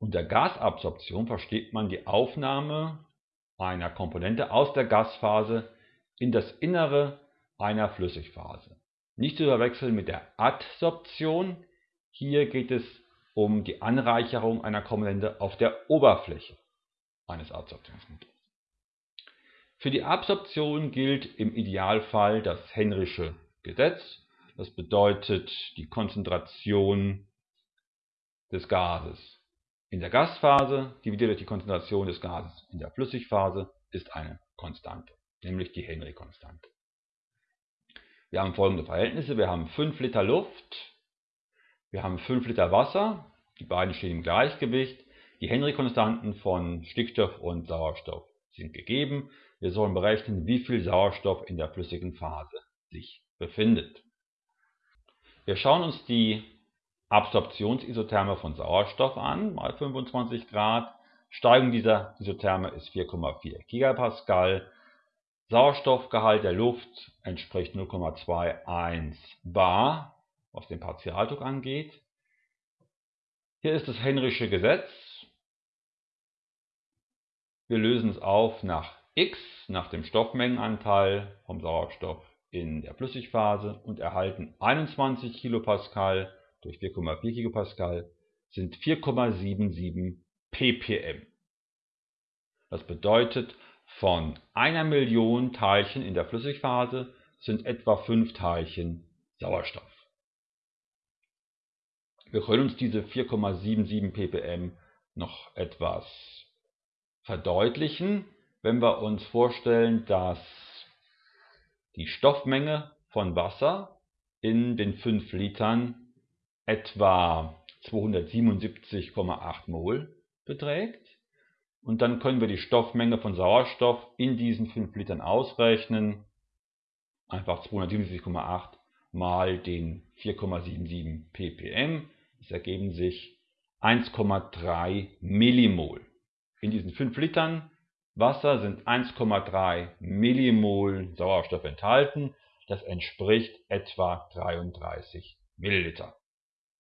Unter Gasabsorption versteht man die Aufnahme einer Komponente aus der Gasphase in das Innere einer Flüssigphase. Nicht zu verwechseln mit der Adsorption. Hier geht es um die Anreicherung einer Komponente auf der Oberfläche eines Adsorptionsmittels. Für die Absorption gilt im Idealfall das Henrysche Gesetz. Das bedeutet die Konzentration des Gases in der Gasphase dividiert durch die Konzentration des Gases in der Flüssigphase ist eine Konstante, nämlich die Henry-Konstante. Wir haben folgende Verhältnisse. Wir haben 5 Liter Luft, wir haben 5 Liter Wasser, die beiden stehen im Gleichgewicht. Die Henry-Konstanten von Stickstoff und Sauerstoff sind gegeben. Wir sollen berechnen, wie viel Sauerstoff in der flüssigen Phase sich befindet. Wir schauen uns die Absorptionsisotherme von Sauerstoff an, mal 25 Grad. Steigung dieser Isotherme ist 4,4 Gigapascal. Sauerstoffgehalt der Luft entspricht 0,21 bar, was den Partialdruck angeht. Hier ist das Henrysche Gesetz. Wir lösen es auf nach x, nach dem Stoffmengenanteil vom Sauerstoff in der Flüssigphase und erhalten 21 Kilopascal durch 4,4 Gigapascal sind 4,77 ppm. Das bedeutet, von einer Million Teilchen in der Flüssigphase sind etwa 5 Teilchen Sauerstoff. Wir können uns diese 4,77 ppm noch etwas verdeutlichen, wenn wir uns vorstellen, dass die Stoffmenge von Wasser in den 5 Litern etwa 277,8 Mol beträgt. Und dann können wir die Stoffmenge von Sauerstoff in diesen 5 Litern ausrechnen. Einfach 277,8 mal den 4,77 ppm. Das ergeben sich 1,3 Millimol. In diesen 5 Litern Wasser sind 1,3 Millimol Sauerstoff enthalten. Das entspricht etwa 33 Milliliter.